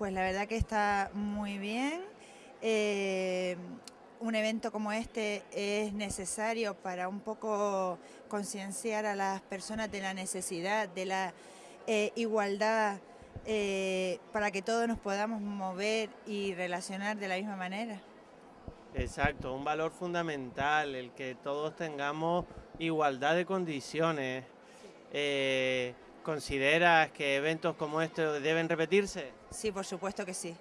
Pues la verdad que está muy bien. Eh, un evento como este es necesario para un poco concienciar a las personas de la necesidad, de la eh, igualdad, eh, para que todos nos podamos mover y relacionar de la misma manera. Exacto, un valor fundamental, el que todos tengamos igualdad de condiciones. ¿Consideras que eventos como estos deben repetirse? Sí, por supuesto que sí.